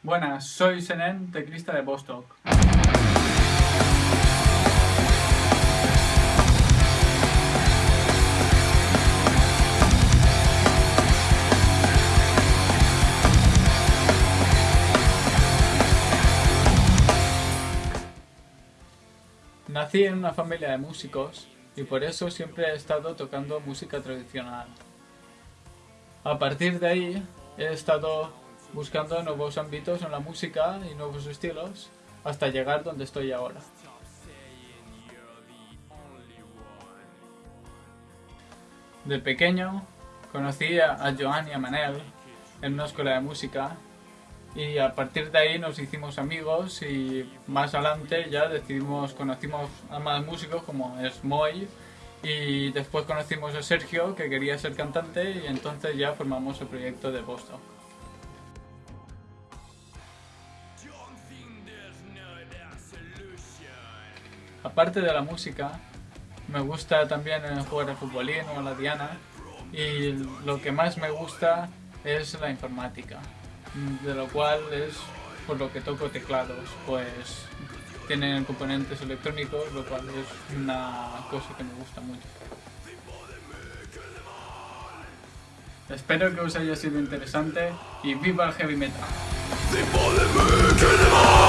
Buenas, soy Senen, teclista de Bostock. Nací en una familia de músicos y por eso siempre he estado tocando música tradicional. A partir de ahí he estado buscando nuevos ámbitos en la música y nuevos estilos hasta llegar donde estoy ahora. De pequeño conocí a Joan y a Manel en una escuela de música y a partir de ahí nos hicimos amigos y más adelante ya decidimos, conocimos a más músicos como es Moy y después conocimos a Sergio que quería ser cantante y entonces ya formamos el proyecto de Boston. Aparte de la música, me gusta también jugar al futbolín o a la diana y lo que más me gusta es la informática, de lo cual es por lo que toco teclados, pues tienen componentes electrónicos, lo cual es una cosa que me gusta mucho. Espero que os haya sido interesante y viva el heavy metal. Sie wollen mögen.